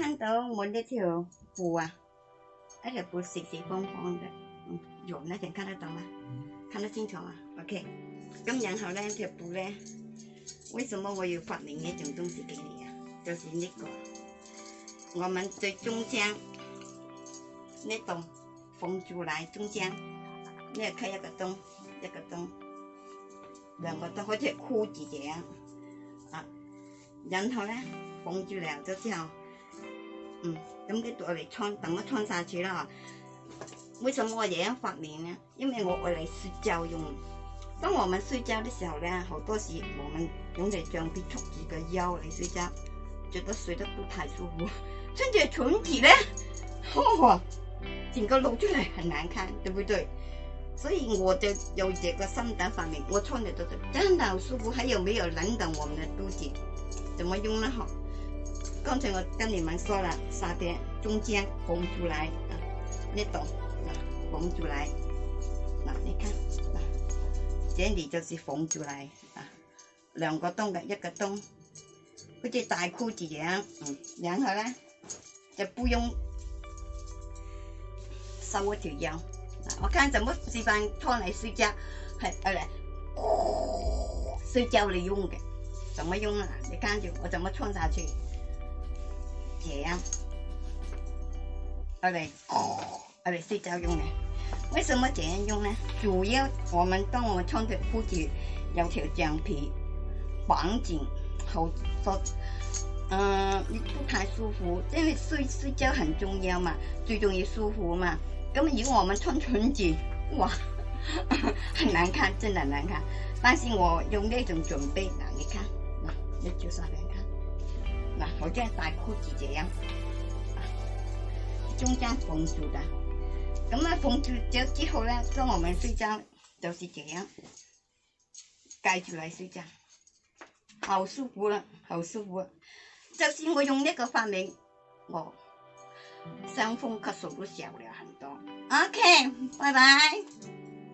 看到我那条布啊，那条布四四方方的，嗯，有那点看得到吗？看得清楚吗？OK，咁然后呢条布呢，为什么我要发明一种东西给你啊？就是那个，我们最中间那洞缝住来，中间那开一个洞，一个洞，两个洞，或者裤子这样啊。然后呢缝住了，就这样。嗯，咁佢我嚟穿，等我穿晒住啦。为什么我而家发明呢？因为我爱嚟睡觉用。当我们睡觉的时候咧，好多时我们用嚟将啲凸起嘅腰嚟睡觉，觉得睡得唔太舒服。穿着裙子咧，嗬，整个露出来很难看，对不对？所以我就有这个心得发明，我穿着都真系好舒服。还有没有等等我们的肚子，怎么用呢？嗬？刚才我跟你们说了，沙边中间拱出来啊，你懂啊？缝出来，那你看，那这里就是缝出来啊，两个洞的一个洞，嗰只大裤子一样，嗯，然后呢，就不用收我条腰啊。我看怎么一般穿来睡觉，还呃来、哦，睡觉来用的，怎么用啊？你看着我怎么穿下去？vậy không ở đây ở đây xin chào nè mấy sự mới trẻ dung nè chủ yếu của mình trong một trong việc phụ chỉ giáo thiệu trang bị bản chỉnh hậu thuật ờ thuốc thái sư phụ tại vì sư sư chơi hành trung giao mà sư trung yếu sư phụ mà cái mình giữ ngồi mình thân thuận gì wow hình ảnh khác trên là ảnh khác 但是我用呢種準備難嘅卡，嗱，一招晒俾人睇。我这样大裤子这样，中间缝住的，咁啊缝住就之后呢，跟我们睡觉就是这样盖住来睡觉，好舒服了，好舒服。就是我用这个发明，我伤风咳嗽都小了很多。OK，拜拜。